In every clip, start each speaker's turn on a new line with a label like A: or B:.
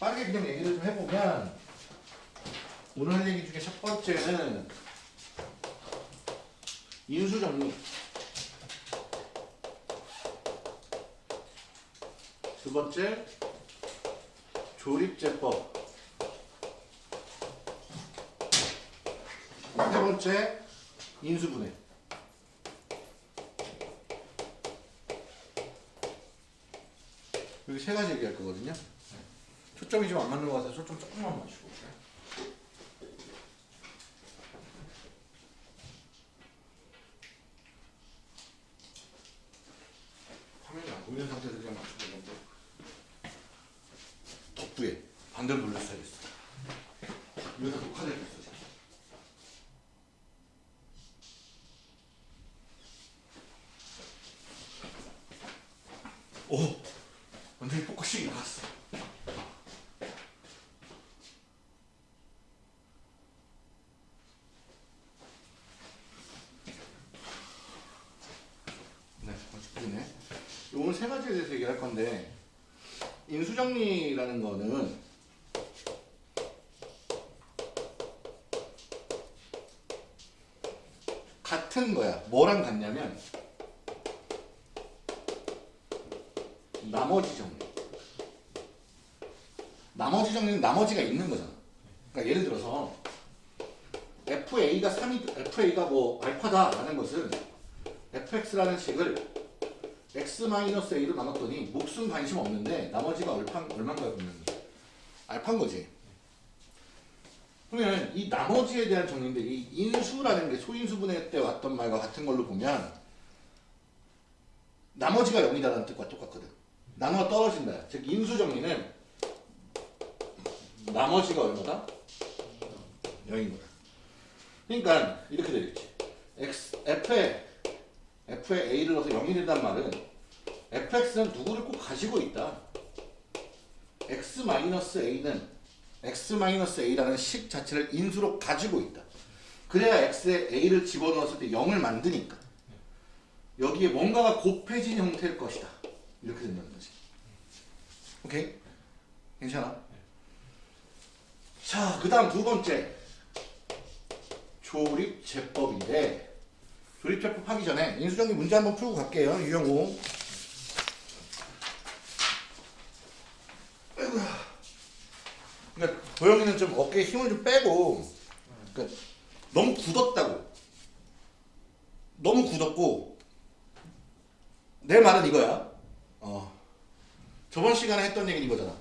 A: 빠르게 그냥 얘기를 좀 해보면 오늘 할 얘기 중에 첫 번째는 인수 정리. 두 번째 조립제법 세 번째 인수분해. 여기 세 가지 얘기할 거거든요. 초점이 좀 안 맞는 것 같아서 초점 조금만 맞추고 화면이 안 보이는 상태에서 그냥 맞추고 있는데 덕부에 반대로 돌렸어야겠어 여기서 녹화되고 있어 지금. 오 완전히 focusing이 나갔어 네, 멋지네. 오늘 세 가지에 대해서 얘기할 건데 인수정리라는 거는 같은 거야. 뭐랑 같냐면 나머지 정리. 나머지 정리는 나머지가 있는 거잖아. 그러니까 예를 들어서 FA가 3이 FA가 뭐 알파다라는 것은 fx라는 식을 x-a로 나눴더니 목숨 관심 없는데 나머지가 얼판, 얼마인가요 그러면 알파인 거지. 그러면 이 나머지에 대한 정리인데 이 인수라는 게 소인수분해 때 왔던 말과 같은 걸로 보면 나머지가 0이다라는 뜻과 똑같거든. 나누어 떨어진다. 즉 인수 정리는 나머지가 얼마다? 0인 거다. 그러니까 이렇게 되겠지. X, f에 f에 a를 넣어서 0이 된단 말은 fx는 누구를 꼭 가지고 있다. x-a는 x-a라는 식 자체를 인수로 가지고 있다. 그래야 x에 a를 집어넣었을 때 0을 만드니까 여기에 뭔가가 곱해진 형태일 것이다. 이렇게 된다는 거지. 오케이? 괜찮아? 자, 그 다음 두 번째 조립 제법인데 조립제법 하기 전에 인수정리 문제 한번 풀고 갈게요. 아이고야. 그러니까 도영이는 좀 어깨에 힘을 좀 빼고 그러니까 너무 굳었다고. 너무 굳었고 내 말은 이거야. 어. 저번 시간에 했던 얘기는 이거잖아.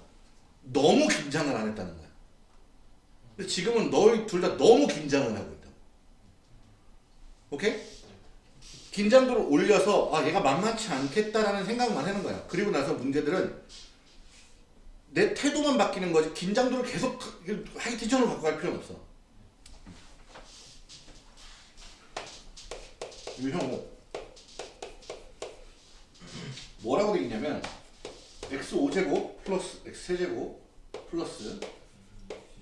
A: 너무 긴장을 안 했다는 거야. 근데 지금은 너희 둘 다 너무 긴장을 하고 있다. 오케이? 긴장도를 올려서 아 얘가 만만치 않겠다라는 생각만 하는 거야. 그리고 나서 문제들은 내 태도만 바뀌는 거지 긴장도를 계속 high tension으로 갖고 갈 필요는 없어. 유형호 뭐라고 돼 있냐면 x5제곱 플러스 x3제곱 플러스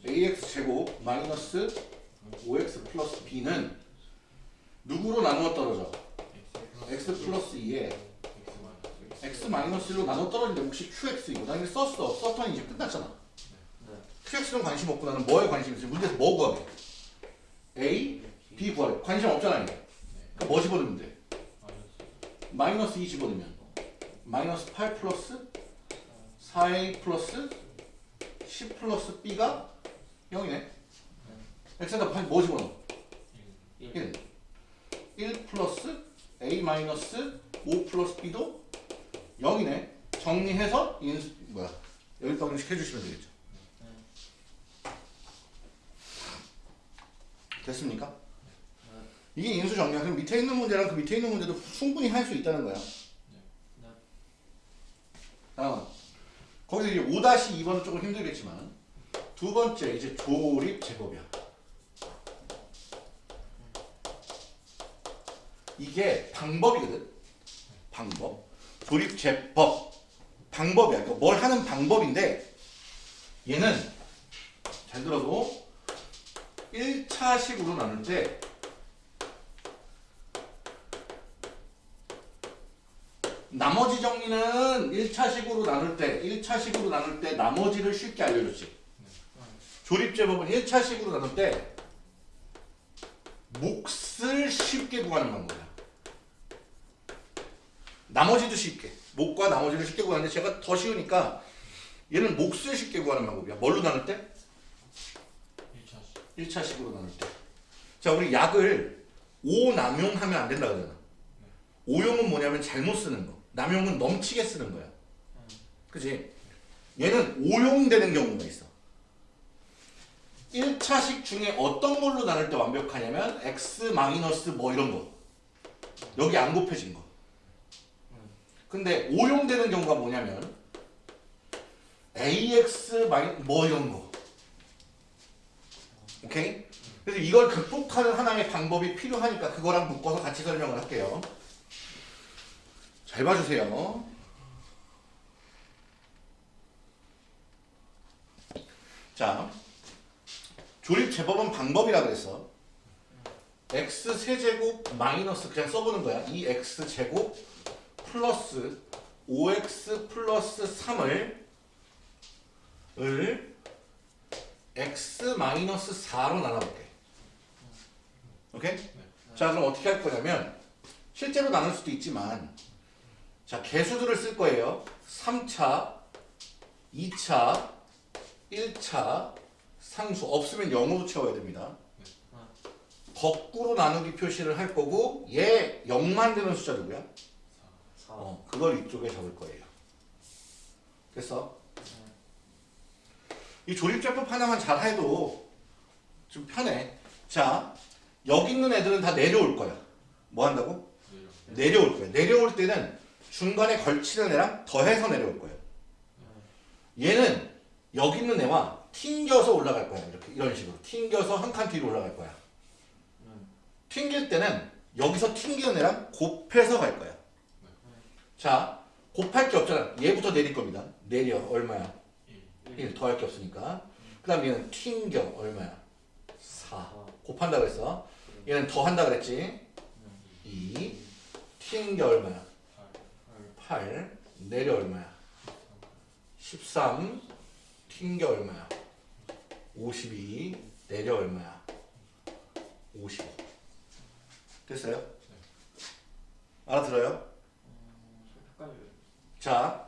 A: ax제곱 마이너스 5x 플러스 b는 누구로 나누어 떨어져? X 플러스 2에 x 마이너스 1로 나눠 떨어지는데 혹시 qx 이거 나 이거 썼어. 썼더니 이제 끝났잖아. Qx는 관심 없고 나는 뭐에 관심 있어? 문제에서 뭐 구하게 a, b 구하래. 관심 없잖아 이게. 그러니까 뭐 집어넣으면 돼? 마이너스 2 집어넣으면. 마이너스 8 플러스 4a 플러스 10 플러스 b가 0이네. X에다 뭐 집어넣어? 1 1 플러스 a 마이너스 5 플러스 b도 0이네. 정리해서 인수 뭐야 여기 방식 해주시면 되겠죠. 됐습니까? 이게 인수 정리야. 그럼 밑에 있는 문제랑 그 밑에 있는 문제도 충분히 할 수 있다는 거야. 다음 거기서 이제 5-2번은 조금 힘들겠지만 두 번째 이제 조립 제법이야. 이게 방법이거든. 방법. 조립제법. 방법이야. 그러니까 뭘 하는 방법인데 얘는 잘 들어도 1차식으로 나눌 때 나머지 정리는 1차식으로 나눌 때 1차식으로 나눌 때 나머지를 쉽게 알려줬지 조립제법은 1차식으로 나눌 때 몫을 쉽게 구하는 방법이야 나머지도 쉽게 목과 나머지를 쉽게 구하는데 제가 더 쉬우니까 얘는 몫을 쉽게 구하는 방법이야 뭘로 나눌 때?
B: 1차씩
A: 1차식으로 나눌 때. 자, 우리 약을 오남용하면 안 된다 그러잖아. 오용은 뭐냐면 잘못 쓰는 거. 남용은 넘치게 쓰는 거야. 그지? 얘는 오용되는 경우가 있어. 1차식 중에 어떤 걸로 나눌 때 완벽하냐면 x 마이너스 뭐 이런 거. 여기 안 곱해진 거. 근데 오용되는 경우가 뭐냐면 ax 뭐 이런 거. 오케이? 그래서 이걸 극복하는 하나의 방법이 필요하니까 그거랑 묶어서 같이 설명을 할게요. 잘 봐주세요. 자, 조립 제법은 방법이라 그랬어. x 세제곱 마이너스 그냥 써보는 거야. 2x 제곱 플러스 5x 플러스 3을 을 x 마이너스 4로 나눠볼게. 오케이? 자 그럼 어떻게 할 거냐면 실제로 나눌 수도 있지만 자 개수들을 쓸 거예요. 3차, 2차, 1차 상수 없으면 0으로 채워야 됩니다. 거꾸로 나누기 표시를 할 거고 얘 0만 되는 숫자 누구야?
B: 4
A: 어, 그걸 이쪽에 적을 거예요. 됐어? 이 조립제법 하나만 잘 해도 좀 편해. 자, 여기 있는 애들은 다 내려올 거야. 뭐 한다고?
B: 내려
A: 내려 올 거야. 내려올 때는 중간에 걸치는 애랑 더해서 내려올 거야. 얘는 여기 있는 애와 튕겨서 올라갈 거야. 이렇게 이런 식으로 튕겨서 한 칸 뒤로 올라갈 거야. 튕길 때는 여기서 튕기는 애랑 곱해서 갈 거야. 자, 곱할 게 없잖아. 얘부터 내릴 겁니다. 내려 얼마야?
B: 1
A: 1 더할 게 없으니까. 그 다음 얘는 튕겨 얼마야? 4. 곱한다 그랬어. 얘는 더한다 그랬지? 2. 튕겨 얼마야? 8. 내려 얼마야? 13. 튕겨 얼마야? 52. 내려 얼마야? 55. 됐어요? 알아들어요?
B: 헷갈려요
A: 자,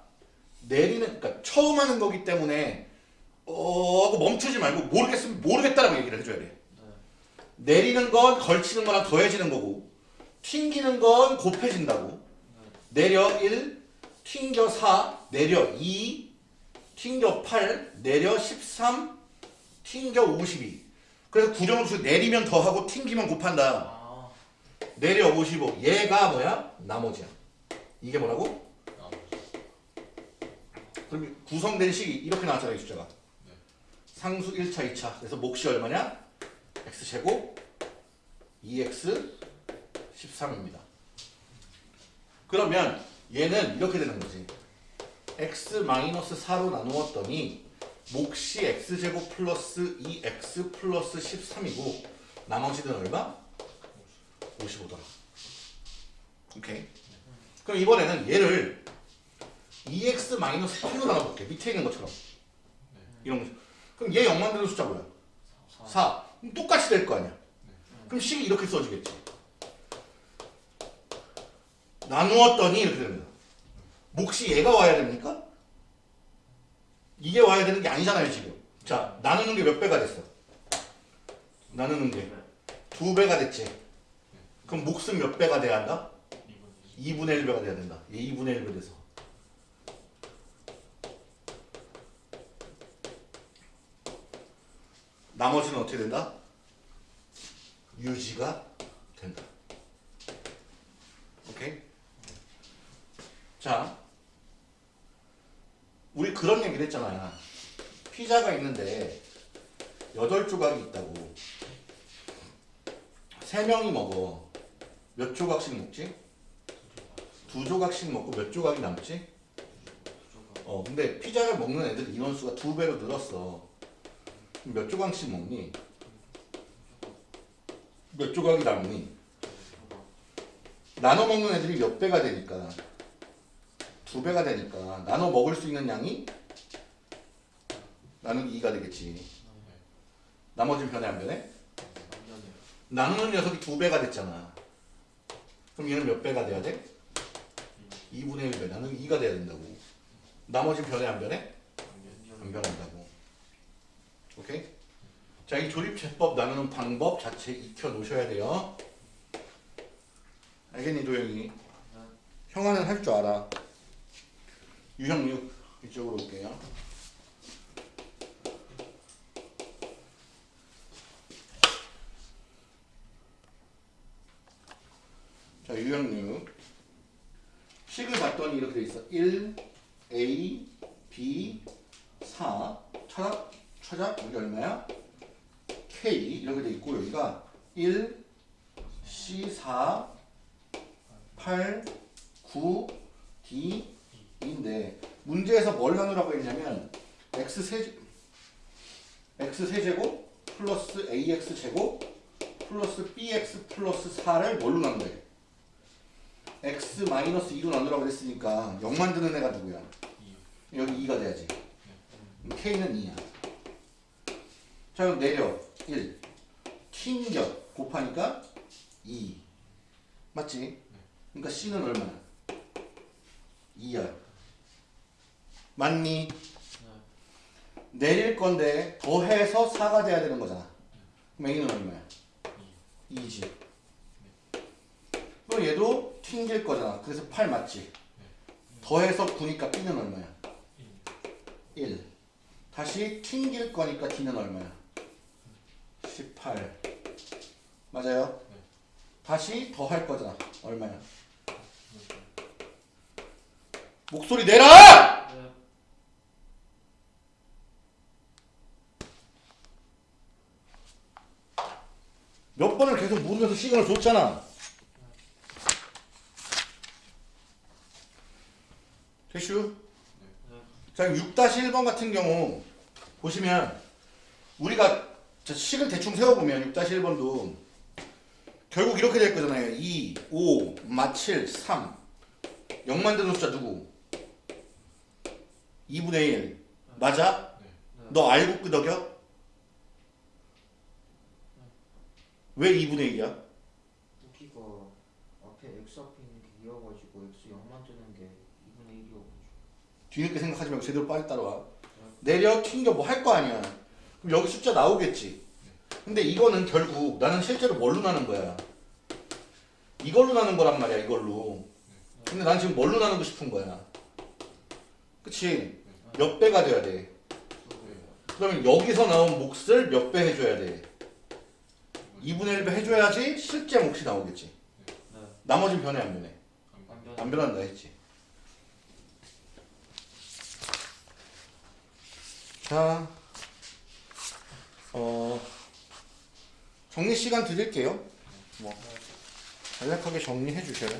A: 내리는, 그러니까 처음 하는 거기 때문에, 어, 하고 멈추지 말고, 모르겠으면 모르겠다라고 얘기를 해줘야 돼. 내리는 건 걸치는 거랑 더해지는 거고, 튕기는 건 곱해진다고. 내려 1, 튕겨 4, 내려 2, 튕겨 8, 내려 13, 튕겨 52. 그래서 구정수 내리면 더하고 튕기면 곱한다.
B: 아
A: 내려 55. 얘가 뭐야? 나머지야. 이게 뭐라고? 그럼 구성된 식이 이렇게 나왔잖아요, 이 숫자가. 상수 1차, 2차. 그래서 몫이 얼마냐? x제곱 2x 13입니다. 그러면 얘는 이렇게 되는 거지. x 4로 나누었더니 몫이 x제곱 플러스 2x 플러스 13이고 나머지는 얼마? 55더라. 오케이. 그럼 이번에는 얘를 2x 8로 나눠볼게. 밑에 있는 것처럼. 이런 거. 그럼 얘 0 만드는 숫자 뭐야? 4. 그럼 똑같이 될 거 아니야. 그럼 식이 이렇게 써지겠지. 나누었더니 이렇게 됩니다. 몫이 얘가 와야 됩니까? 이게 와야 되는 게 아니잖아요, 지금. 자, 나누는 게 몇 배가 됐어? 나누는 게 두 배가 됐지. 그럼 몫은 몇 배가 돼야 한다? 2분의 1배가 돼야 된다. 얘 2분의 1배 돼서. 나머지는 어떻게 된다? 유지가 된다. 오케이? 자, 우리 그런 얘기를 했잖아요. 피자가 있는데 여덟 조각이 있다고. 세 명이 먹어. 몇 조각씩 먹지? 두 조각씩 먹고 몇 조각이 남지? 어, 근데 피자를 먹는 애들 인원수가 두 배로 늘었어. 몇 조각씩 먹니? 몇 조각이 남니? 나눠 먹는 애들이 몇 배가 되니까 두 배가 되니까 나눠 먹을 수 있는 양이 나누기 2가 되겠지. 나머지는 변해 안 변해? 나누는 녀석이 두 배가 됐잖아. 그럼 얘는 몇 배가 돼야 돼? 2분의 1배. 나누기 2가 돼야 된다고. 나머지는 변해 안 변해? 안 변한다고. 오케이? 자, 이 조립제법 나누는 방법 자체 익혀 놓으셔야 돼요. 알겠니, 도영이? 형아는 할 줄 알아. 유형 6 이쪽으로 올게요. 자, 유형 6. 식을 봤더니 이렇게 돼 있어. 1, A, B, 4. 찾아? 찾아? 여기 얼마야? K 이렇게 돼 있고 여기가 1, C, 4, 8, 9, D, 인데 문제에서 뭘 나누라고 했냐면 x 세 x 세제곱 플러스 ax 제곱 플러스 bx 플러스 4를 뭘로 나눈대? x 마이너스 2로 나누라고 했으니까 0 만드는 애가 누구야? 여기 2가 돼야지. k는 2야. 자 그럼 내려 1 튕겨 곱하니까 2 맞지? 그러니까 c는 얼마야? 2야. 맞니? 내릴 건데 더해서 4가 돼야 되는 거잖아. 그럼 A는 얼마야? 2지. 그럼 얘도 튕길 거잖아. 그래서 8 맞지? 더해서 9니까 B는 얼마야? 1. 다시 튕길 거니까 D는 얼마야? 18. 맞아요? 다시 더 할 거잖아. 얼마야? 목소리 내라! 몇 번을 계속 물으면서 시간을 줬잖아. 됐슈? 자, 6-1번 같은 경우 보시면 우리가 자, 식을 대충 세워보면 6-1번도 결국 이렇게 될 거잖아요. 2, 5, 마 7, 3 0 만드는 숫자 누구? 2분의 1 맞아? 너 알고 끄덕여? 왜 2분의 1이야?
C: 여기가 앞에 x 앞에 있는 게 2여가지고 x 0만 뜨는 게 2분의 1이어가지고
A: 뒤늦게 생각하지 말고 제대로 빨리 따라와. 내려 튕겨 뭐 할 거 아니야. 그럼 여기 숫자 나오겠지. 근데 이거는 결국 나는 실제로 뭘로 나는 거야? 이걸로 나는 거란 말이야, 이걸로. 근데 난 지금 뭘로 나누고 싶은 거야? 그치? 몇 배가 돼야 돼? 그러면 여기서 나온 몫을 몇 배 해줘야 돼? 2분의 1배 해줘야지 실제 몫이 나오겠지. 나머지는 변해 안 변해? 안 변한다 했지. 자, 어, 정리 시간 드릴게요. 뭐, 간략하게 정리해 주셔요.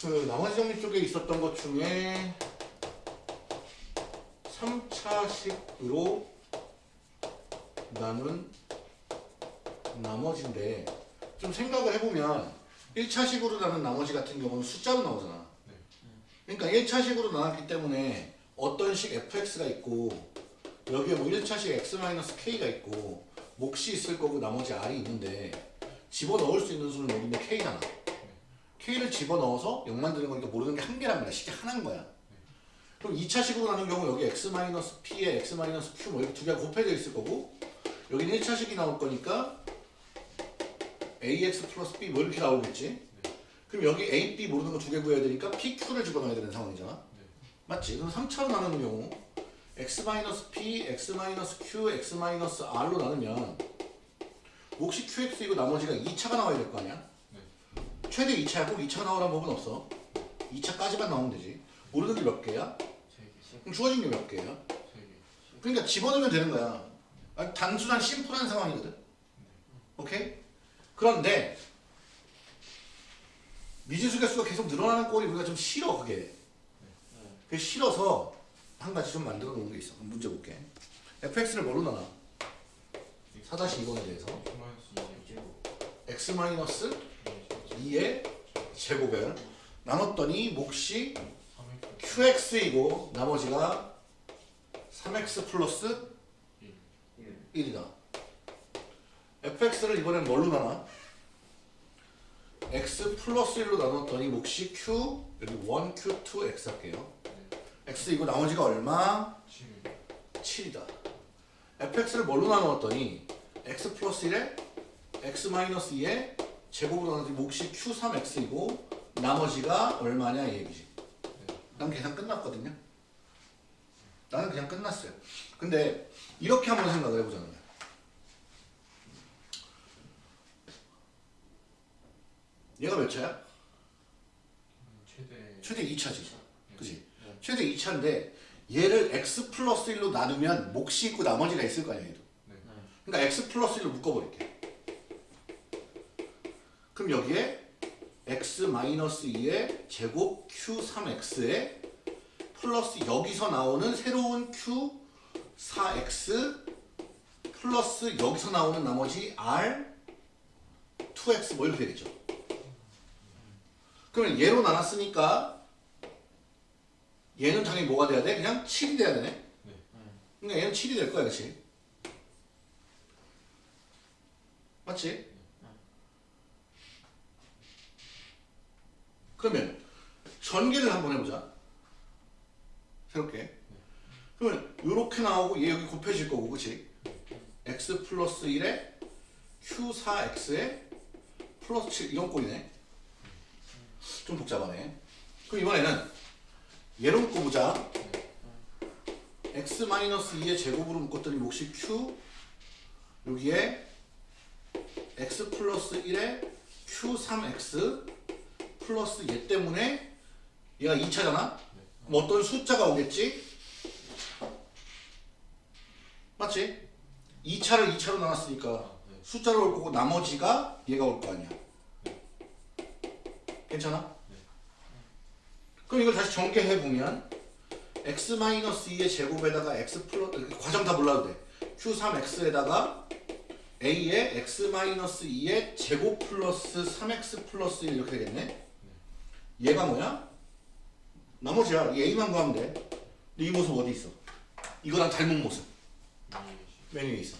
A: 그 나머지 정리 쪽에 있었던 것 중에 3차식으로 나눈 나머지인데 좀 생각을 해보면 1차식으로 나눈 나머지 같은 경우는 숫자로 나오잖아. 그러니까 1차식으로 나왔기 때문에 어떤 식 fx가 있고 여기에 뭐 1차식 x-k가 있고 몫이 있을 거고 나머지 r이 있는데 집어넣을 수 있는 수는 여기 있는 k잖아. k를 집어넣어서 0 만드는 거니까 모르는 게 한 개란 말이야. 쉽게 하나인 거야. 그럼 2차식으로 나눈 경우 여기 x-p에 x-q 뭐 이렇게 두 개가 곱해져 있을 거고 여기는 1차식이 나올 거니까 ax 플러스 b 뭐 이렇게 나오겠지 그럼 여기 a, b 모르는 거 두 개 구해야 되니까 p, q를 집어넣어야 되는 상황이잖아 맞지? 그럼 3차로 나누는 경우 x-p, x-q, x-r로 나누면 몫이 qx이고 나머지가 2차가 나와야 될 거 아니야? 최대 2차야 꼭 2차가 나오라는 법은 없어 2차까지만 나오면 되지 모르는 게 몇 개야? 그럼 주어진 게 몇 개야? 그러니까 집어넣으면 되는 거야. 단순한 심플한 상황이거든. 오케이? 그런데 미지수 개수가 계속 늘어나는 꼴이 우리가 좀 싫어 그게.
C: 네.
A: 그게 싫어서 한 가지 좀 만들어 놓은 게 있어. 문제 볼게. fx를 뭘로 나눠? 4-2번에 대해서 x 마이너스 2의 제곱을 나눴더니 몫이 qx이고 나머지가 3x 플러스
C: 1
A: 1이다. Fx를 이번엔 뭘로 나눠? x 플러스 1로 나눴더니 몫이 q 여기 1q 2x 할게요. x 이거 나머지가 얼마? 7 이다. fx를 뭘로 나누었더니 x 플러스 1에 x 마이너스 2에 제곱으로 나누더니 몫이 q3x이고 나머지가 얼마냐 이 얘기지. 난 계산 끝났거든요. 나는 그냥 끝났어요. 근데 이렇게 한번 생각을 해보자는 거야. 얘가 몇 차야?
B: 최대
A: 최대 2차지. 그지?
C: 네.
A: 최대 2차인데 얘를 x 플러스 1로 나누면 몫이 있고 나머지가 있을 거 아니야 얘도.
C: 네.
A: 그러니까 x 플러스 1로 묶어버릴게. 그럼 여기에 x 마이너스 2의 제곱 q3x에 플러스 여기서 나오는 새로운 q4x 플러스 여기서 나오는 나머지 r 2x 뭐 이렇게 되겠죠. 그러면 얘로 나눴으니까 얘는 당연히 뭐가 돼야 돼? 그냥 7이 돼야 되네. 그러니까 얘는 7이 될 거야, 그렇지? 맞지? 그러면 전개를 한번 해보자. 새롭게. 그러면 이렇게 나오고 얘 여기 곱해질 거고, 그렇지? x 플러스 1에 q4x에 플러스 7 이런 꼴이네. 좀 복잡하네. 그럼 이번에는 얘로 묶어보자. x 마이너스 2의 제곱으로 묶었더니 몫이 q 여기에 x 플러스 1에 q3x 플러스 얘 때문에 얘가 2차잖아? 그럼 어떤 숫자가 오겠지? 맞지? 2차를 2차로 나눴으니까 숫자로 올 거고 나머지가 얘가 올 거 아니야. 괜찮아? 그럼 이걸 다시 전개해 보면 x 2의 제곱에다가 x 플러스 과정 다 몰라도 돼. q3x에다가 a의 x 2의 제곱 플러스 3x 플러스 1 이렇게 되겠네. 얘가 뭐야? 나머지야. 이 a만 구하면 돼. 근데 이 모습 어디 있어? 이거랑 닮은 모습. 맨 위에 있어.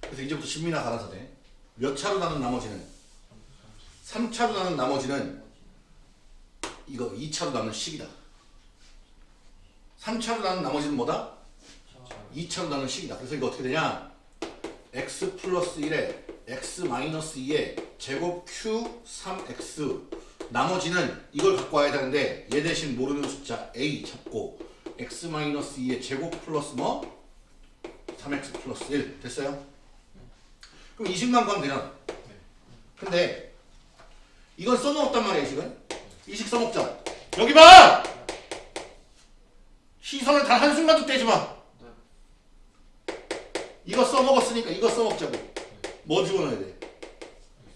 A: 그래서 이제부터 신민아 갈아서 돼. 몇 차로 나눈 나머지는? 3차로 나눈 나머지는 이거 2차로 나눈 식이다. 3차로 나눈 나머지는 뭐다? 2차로 나눈 식이다. 그래서 이거 어떻게 되냐? x 플러스 1에 x 마이너스 2에 제곱 q 3x 나머지는 이걸 갖고 와야 되는데 얘 대신 모르는 숫자 a 잡고 x 마이너스 2의 제곱 플러스 뭐? 3x 플러스 1 됐어요? 그럼 이 식만 구하면 되잖아. 근데 이건 써놓았단 말이야 이 식은. 이식 써먹자. 여기 봐! 시선을 단 한순간도 떼지 마. 이거 써먹었으니까 이거 써먹자고. 뭐 집어넣어야 돼?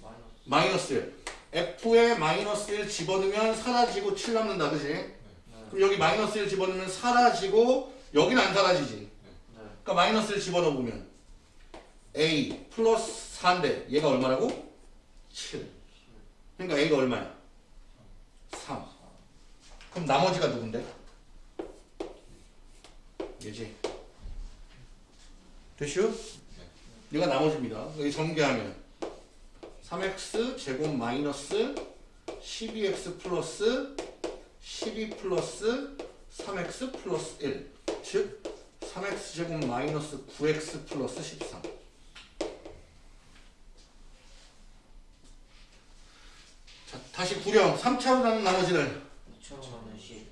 C: 마이너스
A: 마이너스 1. F에 마이너스 1 집어넣으면 사라지고 7 남는다 그지? 그럼 여기 마이너스 1 집어넣으면 사라지고 여기는 안 사라지지.
C: 네.
A: 그러니까 마이너스 1 집어넣으면 A 플러스 4인데 얘가 얼마라고? 7. 그러니까 A가 얼마야? 3. 그럼 나머지가 누군데? 얘지. 됐슈? 얘가 나머지입니다. 여기 전개하면 3x 제곱 마이너스 12x 플러스 12 플러스 3x 플러스 1. 즉 3x 제곱 마이너스 9x 플러스 13. 자, 다시 구령 3차로 나눈 나머지는?
C: 2차로 가는 10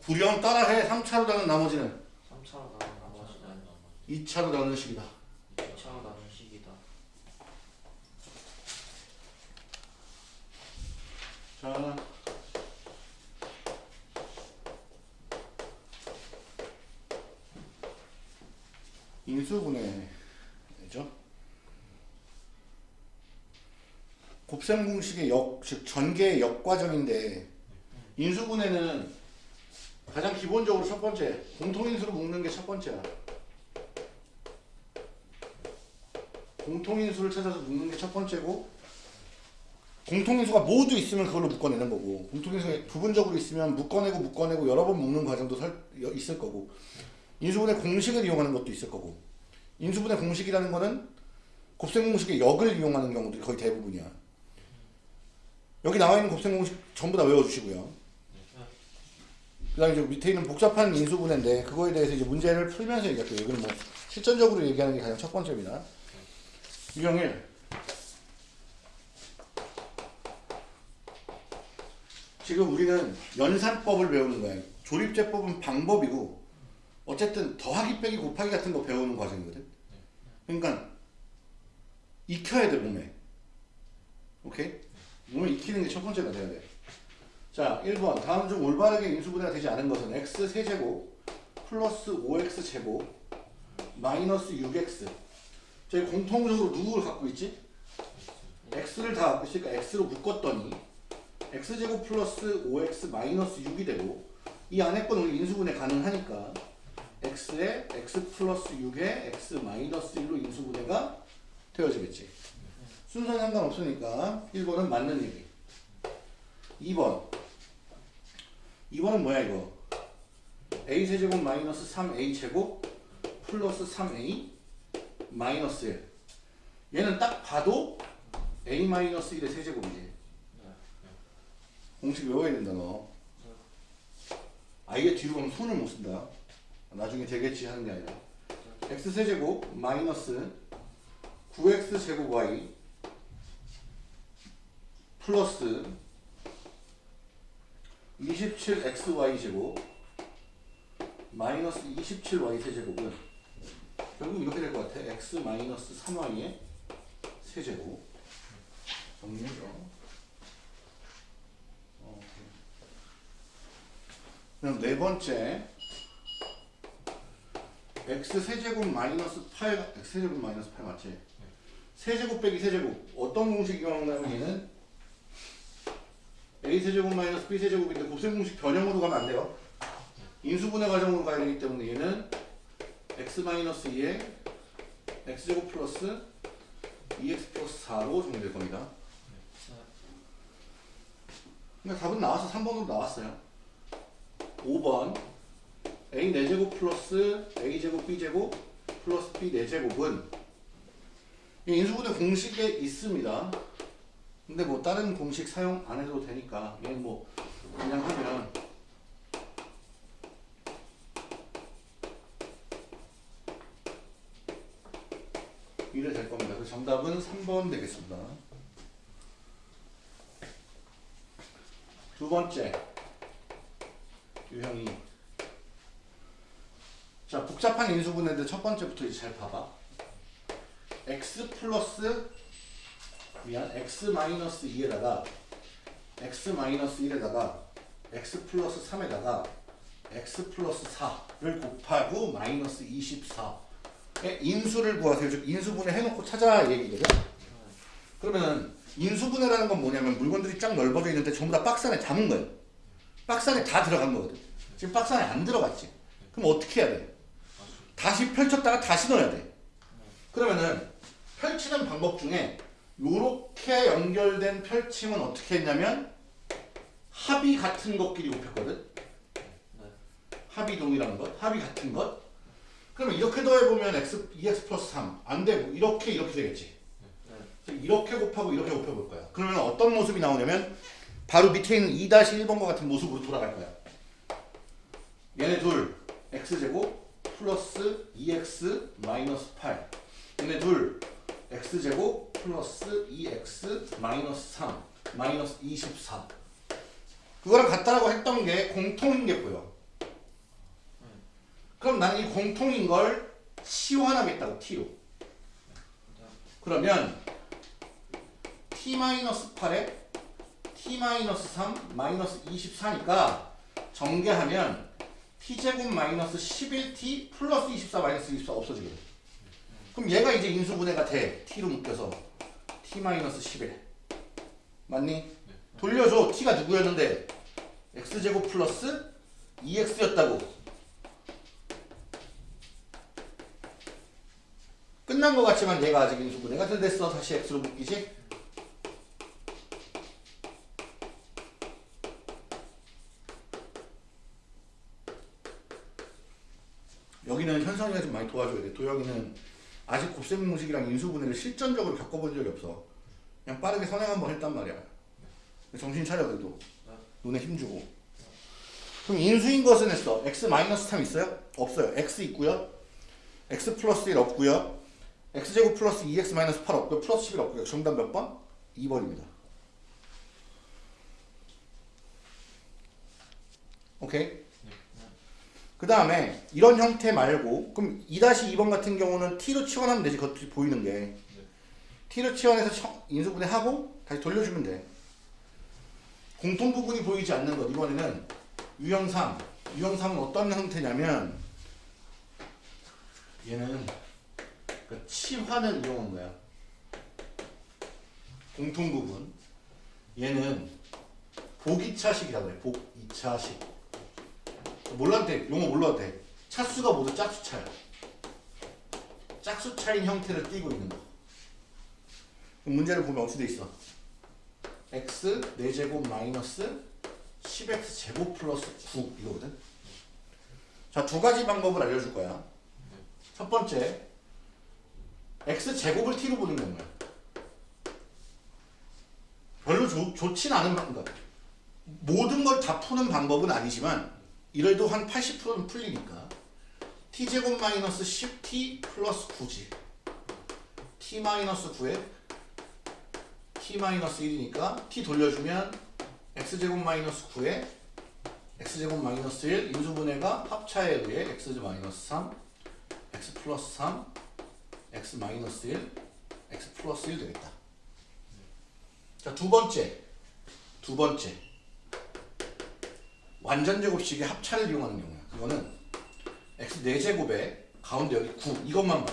A: 구령 따라해 3차로 나눈 나머지는?
C: 3차로 가는 나머지는
A: 2차로 나누는 식이다.
C: 2차로 가는 10이다.
A: 자. 인수분해죠. 곱셈 공식의 역, 즉 전개의 역과정인데 인수분해는 가장 기본적으로 첫 번째 공통인수로 묶는 게 첫 번째야. 공통인수를 찾아서 묶는 게 첫 번째고 공통인수가 모두 있으면 그걸로 묶어내는 거고 공통인수가 부분적으로 있으면 묶어내고 묶어내고 여러 번 묶는 과정도 설, 여- 있을 거고 인수분해 공식을 이용하는 것도 있을 거고 인수분해 공식이라는 거는 곱셈 공식의 역을 이용하는 경우들이 거의 대부분이야. 여기 나와 있는 곱셈 공식 전부 다 외워주시고요. 그 다음에 이제 밑에 있는 복잡한 인수분해인데 그거에 대해서 이제 문제를 풀면서 얘기할게요. 이거는 뭐 실전적으로 얘기하는 게 가장 첫 번째입니다. 유형일 지금 우리는 연산법을 배우는 거야. 조립제법은 방법이고 어쨌든 더하기 빼기 곱하기 같은 거 배우는 과정이거든. 그러니까 익혀야 돼 몸에. 오케이? 몸에 익히는 게 첫 번째가 돼야 돼. 자, 1번. 다음 중 올바르게 인수분해가 되지 않은 것은 x 세제곱 플러스 5x 제곱 마이너스 6x. 저희 공통적으로 누구를 갖고 있지? x를 다 갖고 있으니까 x로 묶었더니 x제곱 플러스 5x 마이너스 6이 되고 이 안에 건 우리 인수분해 가능하니까 x에 x 플러스 6에 x 마이너스 1로 인수분해가 되어지겠지. 순서는 상관없으니까 1번은 맞는 얘기. 2번. 2번은 뭐야 이거? a 세제곱 마이너스 3a 제곱 플러스 3a 마이너스 1. 얘는 딱 봐도 a 마이너스 1의 세제곱이지. 공식 외워야 된다 너. 아예 뒤로 가면 손을 못 쓴다. 나중에 되겠지 하는 게 아니라. x 세제곱 마이너스 9x 제곱 y 플러스 27xy 제곱 마이너스 27y 세제곱은 결국 이렇게 될 것 같아. x 마이너스 3y의 세제곱 정리해줘. 어, 그럼 네 번째 x 세제곱 마이너스 8 x 세제곱 마이너스 8 맞지? 세제곱 빼기 세제곱 어떤 공식 이용하냐면 얘는 a 세제곱 마이너스 b 세제곱인데 곱셈 공식 변형으로 가면 안 돼요. 인수분해 과정으로 가야 되기 때문에 얘는 x 마이너스 2에 x제곱 플러스 2x 플러스 4로 정리될 겁니다. 그러니까 답은 나와서 3번으로 나왔어요. 5번 a 4제곱 플러스 a제곱 b제곱 플러스 b 4제곱은 인수분해 공식에 있습니다. 근데 뭐 다른 공식 사용 안 해도 되니까 얘는 뭐 그냥 하면 이래 될 겁니다. 그래서 정답은 3번 되겠습니다. 두 번째 유형이 자 복잡한 인수분해인데 첫 번째부터 이제 잘 봐봐. x 플러스 미안 x 마이너스 2에다가 x 마이너스 1에다가 x 플러스 3에다가 x 플러스 4를 곱하고 마이너스 24의 인수를 구하세요. 즉 인수분해 해놓고 찾아 얘기거든. 그러면 인수분해라는 건 뭐냐면 물건들이 쫙 넓어져 있는데 전부 다 박스 안에 담은 거예요. 박스 안에 다 들어간 거거든. 지금 박스 안에 안 들어갔지. 그럼 어떻게 해야 돼? 다시 펼쳤다가 다시 넣어야 돼. 그러면은 펼치는 방법 중에 요렇게 연결된 펼침은 어떻게 했냐면 합이 같은 것끼리 곱했거든. 합이 동일한 것, 합이 같은 것. 그러면 이렇게 더해보면 x, 2x 플러스 3. 안 되고 이렇게 이렇게 되겠지. 이렇게 곱하고 이렇게 곱해볼 거야. 그러면 어떤 모습이 나오냐면 바로 밑에 있는 2-1번과 같은 모습으로 돌아갈 거야. 얘네 둘 x제곱 플러스 2x 마이너스 8 얘네 둘 x제곱 플러스 2x 마이너스 3 마이너스 24 그거랑 같다라고 했던 게 공통인 게 보여. 그럼 나는 이 공통인 걸 치환하겠다고 t로. 그러면 t 마이너스 8에 t 마이너스 3 마이너스 24니까 전개하면 t제곱 마이너스 11t 플러스 24 마이너스 24 없어지거든. 그럼 얘가 이제 인수분해가 돼. t로 묶여서 t 마이너스 11 맞니? 돌려줘. t가 누구였는데? x제곱 플러스 2x였다고. 끝난 것 같지만 얘가 아직 인수분해가 덜 됐어. 다시 x로 묶이지? 여기는 현성이가 좀 많이 도와줘야 돼. 도영이는 아직 곱셈 공식이랑 인수분해를 실전적으로 겪어본 적이 없어. 그냥 빠르게 선행 한번 했단 말이야. 정신 차려 그래도. 눈에 힘주고. 그럼 인수인 것은 했어. x 마이너스 3 있어요? 없어요. x 있고요. x 플러스 1 없고요. x제곱 플러스 2x 마이너스 8 없고요. 플러스 11 없고요. 정답 몇 번? 2번입니다. 오케이? 그 다음에 이런 형태 말고 그럼 2-2번 같은 경우는 t로 치환하면 되지 겉이 보이는 게. T로 치환해서 쳐- 인수분해하고 다시 돌려주면 돼. 공통 부분이 보이지 않는 것. 이번에는 유형 3 유형 3은 어떤 형태냐면 얘는 그 치환을 이용한 거야. 공통 부분. 얘는 복이차식이라고 해. 복이차식 돼. 용어 돼. 차수가 모두 짝수차야. 짝수차인 형태를 띠고 있는 거. 문제를 보면 어떻게 돼 있어? x 4제곱 마이너스 10x 제곱 플러스 9 이거거든. 자, 두 가지 방법을 알려줄 거야. 첫 번째, x 제곱을 t로 보는 게 뭐야? 별로 좋, 좋진 않은 방법. 모든 걸 다 푸는 방법은 아니지만 이래도 한 80%는 풀리니까 t제곱 마이너스 10t 플러스 9지. T 마이너스 9에 t 마이너스 1이니까 t 돌려주면 x제곱 마이너스 9에 x제곱 마이너스 1 인수분해가 합차에 의해 x 마이너스 3 x 플러스 3 x 마이너스 1 x 플러스 1 되겠다. 자 두 번째. 두 번째 완전 제곱식의 합차를 이용하는 경우야. 그거는 x 4제곱에 가운데 여기 9 이것만.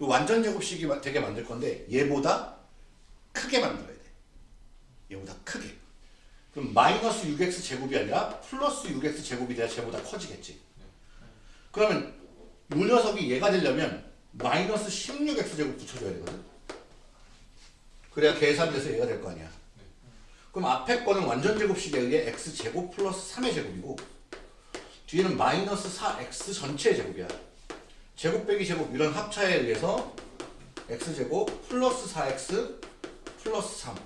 A: 이 완전 제곱식이 마- 되게 만들 건데 얘보다 크게 만들어야 돼. 얘보다 크게. 그럼 마이너스 6x 제곱이 아니라 플러스 6x 제곱이 돼야 쟤보다 커지겠지. 그러면 이 녀석이 얘가 되려면 마이너스 16x 제곱 붙여줘야 되거든. 그래야 계산돼서 얘가 될 거 아니야. 그럼 앞에 거는 완전 제곱식에 의해 x 제곱 플러스 3의 제곱이고 뒤에는 마이너스 4x 전체의 제곱이야. 제곱 빼기 제곱 이런 합차에 의해서 x 제곱 플러스 4x 플러스 3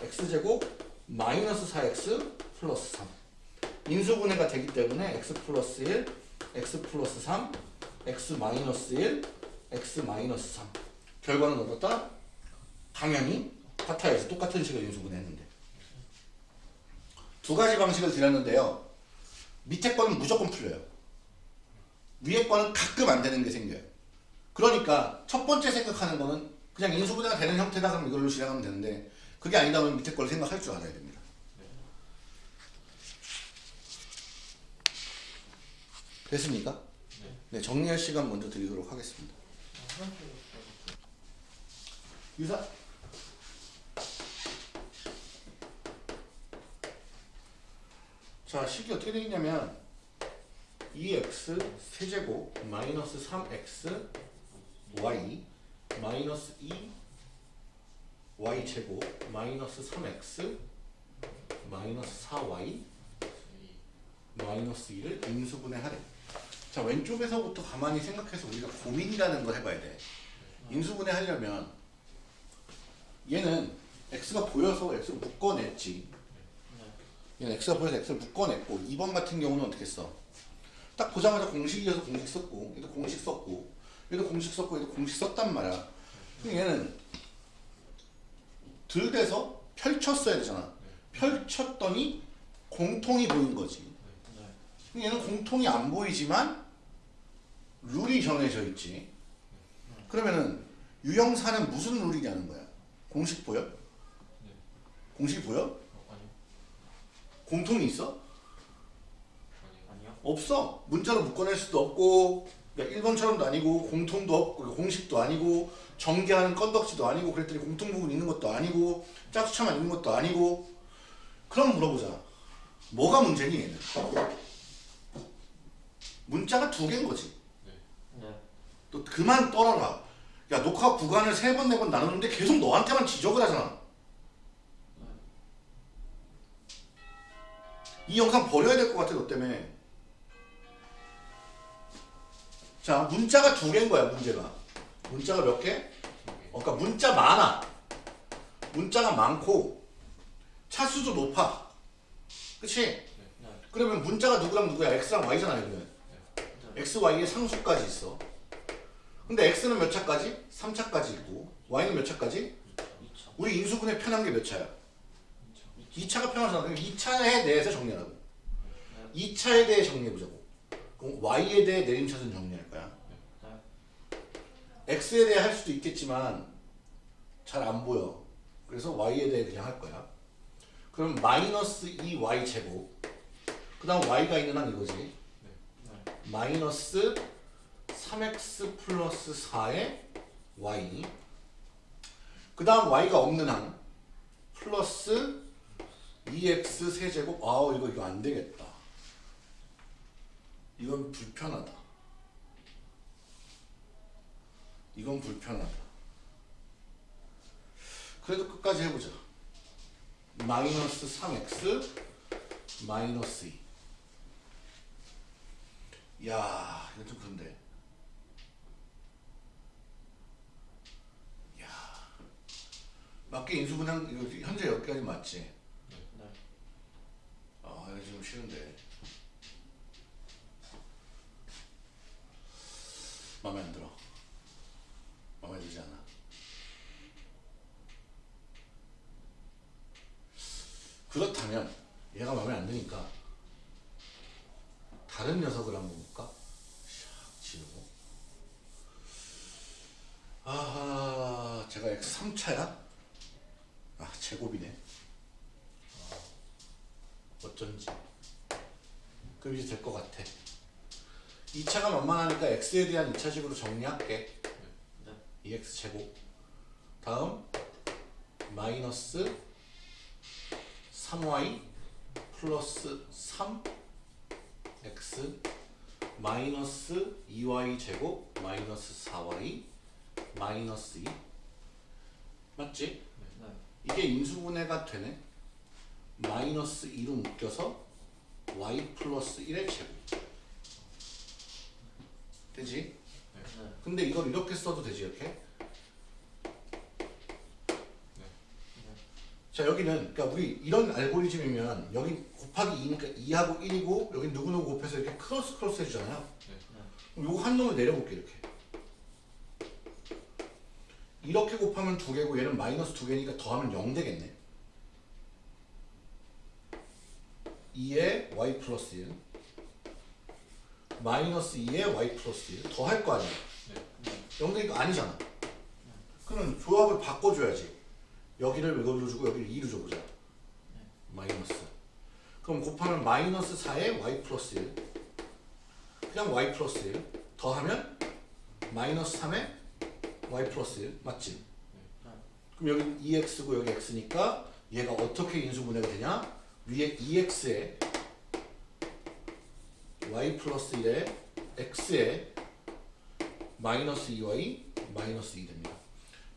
A: x 제곱 마이너스 4x 플러스 3 인수분해가 되기 때문에 x 플러스 1 x 플러스 3 x 마이너스 1 x 마이너스 3 결과는 어떻다? 당연히 같아야지 똑같은 식을 인수분해했는데 두 가지 방식을 드렸는데요. 밑에 거는 무조건 풀려요. 위에 거는 가끔 안 되는 게 생겨요. 그러니까 첫 번째 생각하는 거는 그냥 인수분해가 되는 형태다 그럼 이걸로 진행하면 되는데 그게 아니다 면 밑에 걸 생각할 줄 알아야 됩니다. 됐습니까? 네, 정리할 시간 먼저 드리도록 하겠습니다. 유사 자, 식이 어떻게 되겠냐면 2x 세제곱 마이너스 3x y 마이너스 2 y 제곱 마이너스 3x 마이너스 4y 마이너스 2를 인수분해 하래. 자, 왼쪽에서부터 가만히 생각해서 우리가 고민이라는 걸 해봐야 돼. 인수분해 하려면 얘는 x가 보여서 x를 묶어냈지. 얘는 x가 보여서 x를 묶어냈고 2번 같은 경우는 어떻게 써? 딱 보자마자 공식이어서 공식 썼고 얘도 공식 썼고 얘도 공식 썼고 얘도 공식 썼단 말이야. 얘는 들대서 펼쳤어야 되잖아. 펼쳤더니 공통이 보인 거지. 얘는 공통이 안 보이지만 룰이 정해져 있지. 그러면은 유형사는 무슨 룰이냐는 거야. 공식 보여? 공식 보여? 공통이 있어?
B: 아니요.
A: 없어. 문자로 묶어낼 수도 없고, 그러니까 1번처럼도 아니고, 공통도 없고, 공식도 아니고, 전개하는 건덕지도 아니고 그랬더니 공통 부분 있는 것도 아니고 짝수차만 있는 것도 아니고 그럼 물어보자 뭐가 문제니 얘는 문자가 두 개인 거지
C: 네.
A: 또 그만 떨어라 야 녹화 구간을 세 번 네 번 나누는데 계속 너한테만 지적을 하잖아 이 영상 버려야 될 것 같아 너 때문에 자 문자가 두 개인 거야 문제가 문자가 몇 개? 어, 그러니까 문자 많아 문자가 많고 차수도 높아 그치?
C: 네.
A: 그러면 문자가 누구랑 누구야 x랑 y잖아 여기는
C: 네.
A: x, y의 상수까지 있어 근데 x는 몇 차까지? 3차까지 있고 y는 몇 차까지?
C: 2차.
A: 우리 인수분해 편한 게 몇 차야? 2차가 편하잖아 그럼 2차에 대해서 정리하라고. 2차에 대해 정리해보자고. 그럼 y에 대해 내림차순 정리할 거야.
C: 네.
A: x에 대해 할 수도 있겠지만 잘 안 보여. 그래서 y에 대해 그냥 할 거야. 그럼 마이너스 2y 제곱. 그 다음 y가 있는 한 이거지.
C: 네.
A: 마이너스 3x 플러스 4의 y. 그 다음 y가 없는 한 플러스 2x 세제곱 아우 이거 이거 안 되겠다. 이건 불편하다. 이건 불편하다. 그래도 끝까지 해보자. 마이너스 3x 마이너스 2 야, 이거 좀 그런데. 야, 맞게 인수분양 이거 현재 여기까지 맞지? 싫은데. 마음에 안 들어. 마음에 들지 않아. 그렇다면 얘가 마음에 안 드니까 다른 녀석을 한번 볼까? 샥 지우고 아하 제가 x 3차야? 아 제곱이네 아, 어쩐지 그럼 이제 될 것 같아 2차가 만만하니까 x에 대한 2차식으로 정리할게
C: 네.
A: 2x 제곱 다음 마이너스 3y 플러스 3 x 마이너스 2y 제곱 마이너스 4y 마이너스 2 맞지?
C: 네.
A: 이게 인수분해가 되네 마이너스 2로 묶여서 y 플러스 1의 제곱 되지?
C: 네.
A: 근데 이걸 이렇게 써도 되지 이렇게? 자 여기는 그러니까 우리 이런 알고리즘이면 여기 곱하기 2니까 2하고 1이고 여기 누구누구 곱해서 이렇게 크로스 크로스 해주잖아요 그럼 요거 한 놈을 내려볼게 이렇게 이렇게 곱하면 두 개고 얘는 마이너스 두 개니까 더하면 0 되겠네 2에 y 플러스 1 마이너스 2에 y 플러스 1 더할 거 아니야
C: 네.
A: 0 되니까 아니잖아. 그러면 조합을 바꿔줘야지. 여기를 이걸로 주고 여기를 2로 줘보자. 마이너스. 그럼 곱하면 마이너스 4에 y 플러스 1 그냥 y 플러스 1 더하면 마이너스 3에 y 플러스 1 맞지? 그럼 여기 2x고 여기 x니까 얘가 어떻게 인수분해가 되냐? 위에 2x에 y 플러스 1에 x에 마이너스 2y 마이너스 2 됩니다.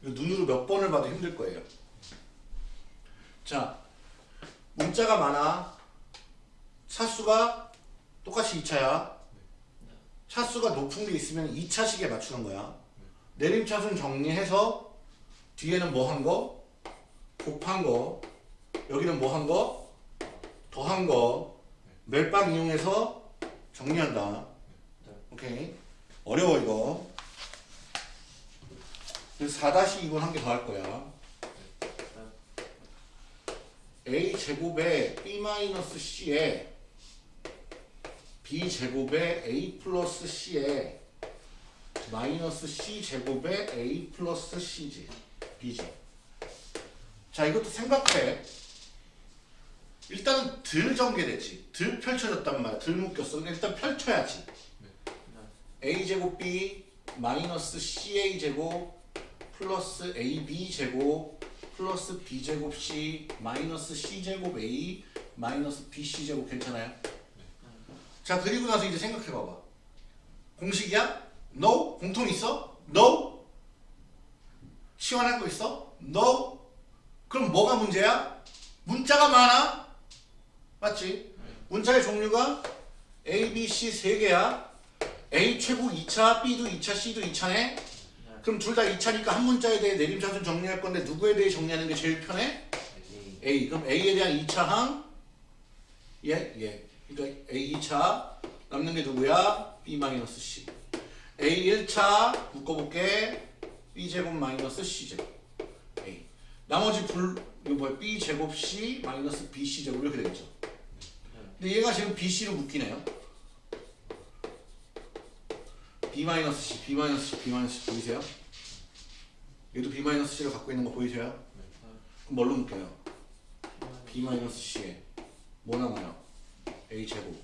A: 이거 눈으로 몇 번을 봐도 힘들 거예요. 자, 문자가 많아. 차수가 똑같이 2차야. 차수가 높은 게 있으면 2차식에 맞추는 거야. 내림차순 정리해서 뒤에는 뭐 한 거? 곱한 거. 여기는 뭐 한 거? 더한 거. 멜빵 이용해서 정리한다.
C: 네.
A: 오케이. 어려워 이거. 그래서 4-2번 한 개 더 할 거야. a 제곱에 b-c에 b 제곱에 a 플러스 c에 마이너스 c 제곱에 a 플러스 c지 b지. 자 이것도 생각해. 일단은 덜 전개됐지. 덜 펼쳐졌단 말이야. 덜 묶였어. 근데 일단 펼쳐야지. a 제곱 b 마이너스 ca 제곱 플러스 AB 제곱 플러스 B 제곱 C 마이너스 C 제곱 A 마이너스 BC 제곱 괜찮아요? 자 그리고 나서 이제 생각해 봐봐. 공식이야? No. 공통 있어? No. 시원할 거 있어? No. 그럼 뭐가 문제야? 문자가 많아. 맞지? 문자의 종류가 A, B, C 세 개야. A 최고 2차, B도 2차, C도 2차네. 그럼 둘 다 2차니까 한 문자에 대해 내림차순 정리할 건데 누구에 대해 정리하는 게 제일 편해?
C: A.
A: 그럼 A에 대한 2차 항 예, 예. 그러니까 A 2차 남는 게 누구야? B-C. A 1차 묶어볼게. B 제곱 마이너스 C 제곱. A. 나머지 불 이거 뭐야? B 제곱 C 마이너스 B C 제곱 이렇게 되겠죠. 근데 얘가 지금 B C로 묶이네요. B 마이너스 C, B 마이너스 C, B 마이너스 C 보이세요? 얘도 B 마이너스 C를 갖고 있는 거 보이세요? 그럼 뭘로 묶여요? B 마이너스 C에 뭐 남아요? A 제곱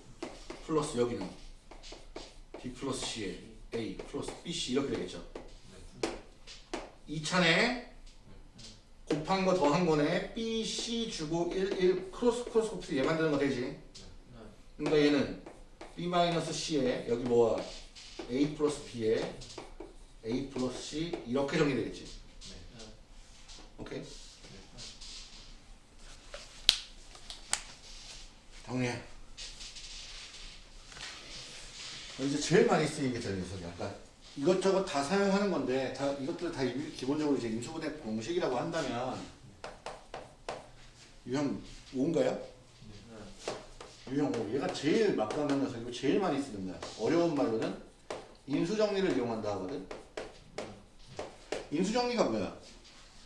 A: 플러스 여기는 B 플러스 C에 A 플러스 BC 이렇게 되겠죠. 2차네 곱한 거 더한 거네 B, C 주고 1, 1 크로스 크로스 곱해서 얘 만드는 거 되지? 그러니까 얘는 B 마이너스 C에 여기 뭐야 A 플러스 B에 A 플러스 C 이렇게 정리되겠지. 오케이? 정리해. 이제 제일 많이 쓰이는 게 저기 녀석이 아까 이것저것 다 사용하는 건데 다 이것들 다 임- 기본적으로 이제 임수분해 공식이라고 한다면 유형 5인가요? 유형 5 얘가 제일 막강한 녀석이고 제일 많이 쓰는 거야 어려운 말로는 인수정리를 이용한다 하거든. 인수정리가 뭐야?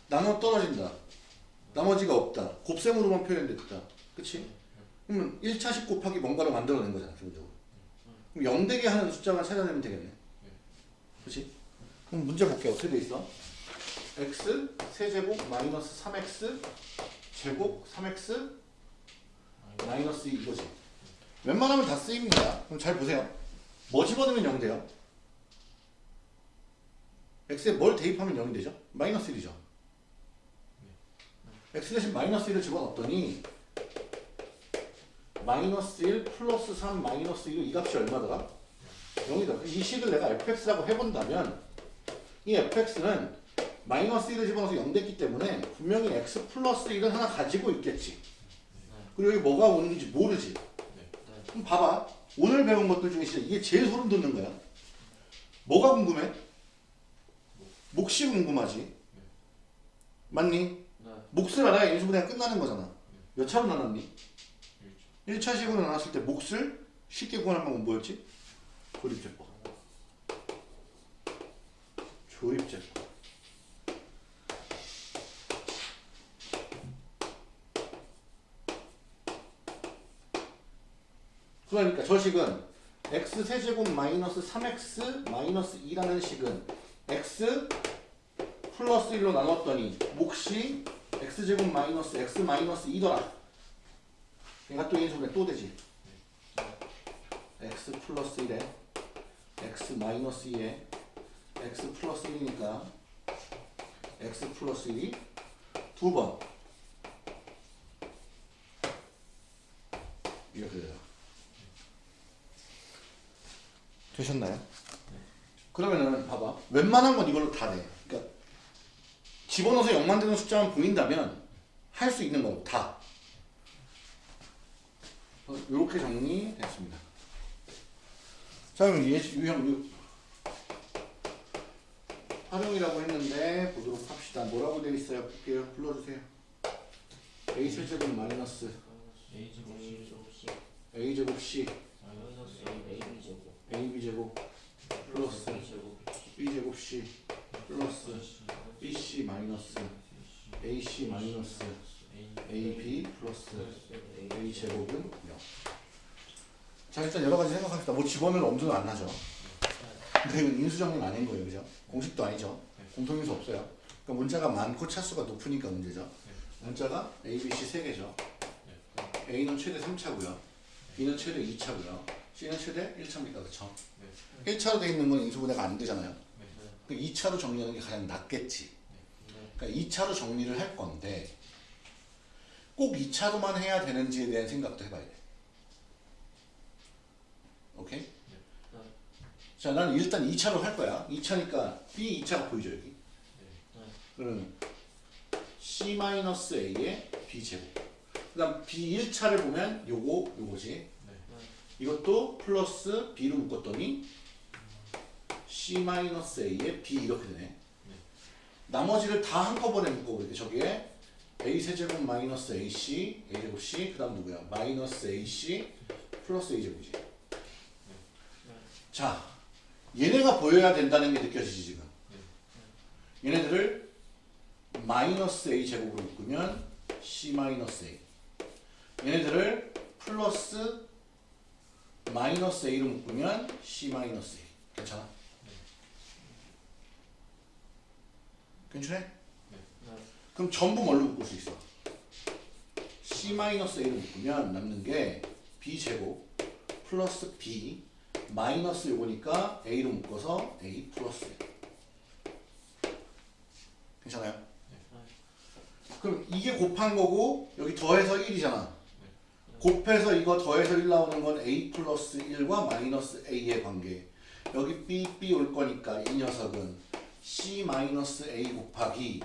A: 나눠 떨어진다. 나머지가 없다. 곱셈으로만 표현됐다. 그치? 그러면 1차식 곱하기 뭔가를 만들어낸 거잖아 기본적으로. 그럼 0되게 하는 숫자만 찾아내면 되겠네. 그치? 그럼 문제 볼게. 어떻게 돼 있어? x 세제곱 마이너스 3x 제곱 3x 마이너스 2 이거지 웬만하면 다 쓰입니다 그럼 잘 보세요 뭐 집어넣으면 0 돼요? x에 뭘 대입하면 0이 되죠? 마이너스 1이죠 x 대신 마이너스 1을 집어넣었더니 마이너스 1 플러스 3 마이너스 1 이 값이 얼마더라? 0이다. 이 식을 내가 fx라고 해본다면 이 fx는 마이너스 1을 집어넣어서 0 됐기 때문에 분명히 x 플러스 1은 하나 가지고 있겠지. 그리고 여기 뭐가 오는지 모르지. 그럼 봐봐. 오늘 배운 것들 중에 진짜 이게 제일 소름 돋는 거야. 뭐가 궁금해? 몫이 궁금하지. 맞니? 몫을 알아야 인수분해 가 끝나는 거잖아. 몇 차로 나눴니? 1차 식으로 나눴을 때 몫을 쉽게 구하는 방법은 뭐였지? 조립제법. 조립제법. 그러니까 저 식은 x 세제곱 마이너스 3x 마이너스 2라는 식은 x 플러스 1로 나눴더니 몫이 x제곱 마이너스 x 마이너스 2더라. 그러니까 또 인수분해 또 되지. x 플러스 1에 x 마이너스 2에 x 플러스 1이니까 x 플러스 1이 두 번. 이렇게 돼요. 되셨나요? 그러면은 봐봐. 웬만한 건 이걸로 다 돼. 그러니까 집어넣어서 0만 되는 숫자만 보인다면 할 수 있는 거고 다. 이렇게 정리됐습니다. 자 그럼 예, 유형 유 활용이라고 했는데 보도록 합시다. 뭐라고 되어 있어요? 볼게요. 불러주세요. a 세제곱 마이너스
B: A 제곱 C 제곱 C
A: a 제곱 플러스
C: B 제곱
A: c 플러스 b c 마이너스 a c 마이너스 a b 플러스 a 제곱은 0. 자 일단 여러 가지 생각합시다. 뭐 집어넣을 엄두는 안 나죠. 근데 이건 인수정리는 아닌 거예요, 그죠? 공식도 아니죠. 공통인수 없어요. 그러니까 문자가 많고 차수가 높으니까 문제죠. 문자가 A, B, C 세 개죠. A는 최대 3차고요. B는 최대 2차고요. C는 최대 1차입니다, 그렇죠? 1차로 돼 있는 건 인수분해가 안 되잖아요. 그 2차로 정리하는 게 가장 낫겠지. 그러니까 2차로 정리를 할 건데 꼭 2차로만 해야 되는지에 대한 생각도 해봐야 돼. 오케이? 자, 나는 일단 2차로 할 거야. 2차니까 B 2차가 보이죠, 여기? 그러면 C-A의 B제곱. 그 다음 B 1차를 보면 요거, 요거지. 이것도 플러스 B로 묶었더니 C-A의 B 이렇게 되네. 나머지를 다 한꺼번에 묶어버릴게. 저기에 A 세제곱 마이너스 AC, A제곱 C, 그 다음 누구야? 마이너스 AC 플러스 A제곱이지. 자, 얘네가 보여야 된다는 게 느껴지지 지금. 얘네들을 마이너스 A 제곱으로 묶으면 C 마이너스 A. 얘네들을 플러스 마이너스 A로 묶으면 C 마이너스 A. 괜찮아? 괜찮아? 그럼 전부 뭘로 묶을 수 있어? C 마이너스 A로 묶으면 남는 게 B 제곱 플러스 B 마이너스 요거니까 A로 묶어서 A 플러스 A. 괜찮아요? 그럼 이게 곱한 거고 여기 더해서 1이잖아. 곱해서 이거 더해서 1 나오는 건 A 플러스 1과 마이너스 A의 관계. 여기 B, B 올 거니까 이 녀석은 C 마이너스 A 곱하기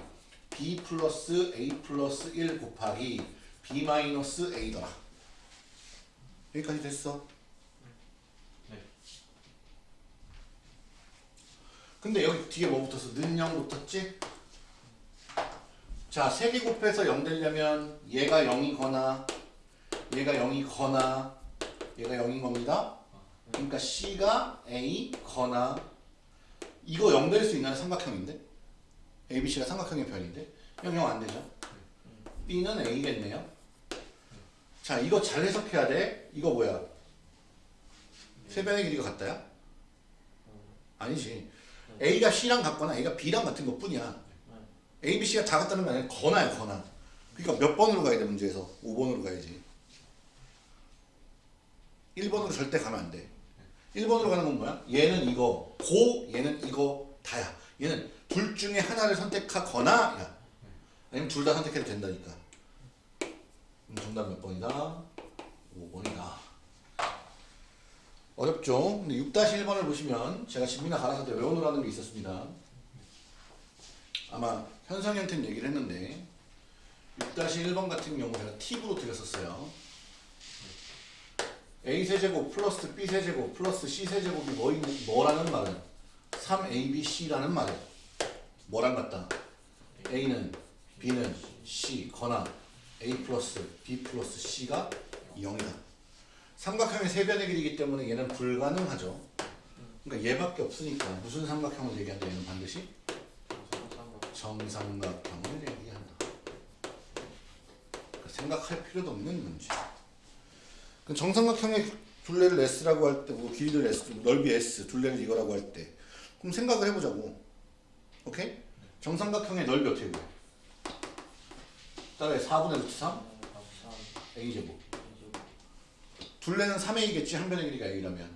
A: B 플러스 A 플러스 1 곱하기 B 마이너스 A더라. 여기까지 됐어. 근데 여기 뒤에 뭐 붙었어? 는 0 붙었지? 자, 3개 곱해서 0 되려면 얘가 0이거나 얘가 0이거나 얘가 0인 겁니다. 그러니까 C가 A거나 이거 0 될 수 있는 삼각형인데 ABC가 삼각형의 변인데 0, 0 안 되죠? B는 A겠네요. 자, 이거 잘 해석해야 돼. 이거 뭐야? 세 변의 길이가 같다야? 아니지. A가 C랑 같거나 A가 B랑 같은 것 뿐이야. A, B, C가 다 같다는 게 아니라 거나야 거나. 그러니까 몇 번으로 가야 돼 문제에서? 5번으로 가야지. 1번으로 절대 가면 안 돼. 1번으로 가는 건 뭐야? 얘는 이거, 고, 얘는 이거 다야. 얘는 둘 중에 하나를 선택하거나 야. 아니면 둘 다 선택해도 된다니까. 그럼 정답 몇 번이다? 5번이다. 어렵죠? 근데 6-1번을 보시면 제가 집이나 갈아서 때 외워놓으라는 게 있었습니다. 아마 현성이한테는 얘기를 했는데 6-1번 같은 경우 제가 팁으로 드렸었어요. A세제곱 플러스 B세제곱 플러스 C세제곱이 뭐, 뭐라는 말은 3ABC라는 말은 뭐랑 같다? A는 B는 C 거나 A 플러스 B 플러스 C가 0이다. 삼각형의 세 변의 길이기 때문에 얘는 불가능하죠. 그러니까 얘밖에 없으니까 무슨 삼각형을 얘기한다 얘는 반드시 정삼각형을 얘기한다. 그러니까 생각할 필요도 없는 문제. 그 정삼각형의 둘레를 S라고 할 때, 뭐 길이를 S, 넓이 S, 둘레를 이거라고 할 때, 그럼 생각을 해보자고. 오케이? 정삼각형의 넓이 어떻게 돼? 따라해 4분의 루트 3 A 제곱. 둘레는 3A겠지 한 변의 길이가 A라면.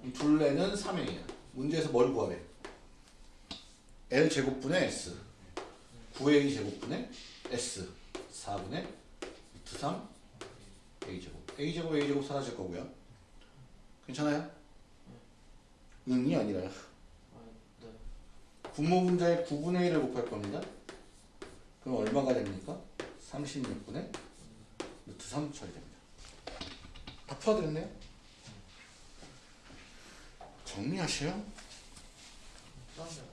A: 그럼 둘레는 3A야. 문제에서 뭘 구하래? L 제곱분의 S. 9A 제곱분의 S. 4분의 루트 3 A 제곱. A 제곱 A 제곱 사라질 거고요. 괜찮아요? 응이 아니라 분모 분자의 9분의 1을 곱할 겁니다. 그럼 얼마가 됩니까? 36분의 루트 3 처리됩니다. 다 풀어드렸네요? 정리하세요.
C: 그러면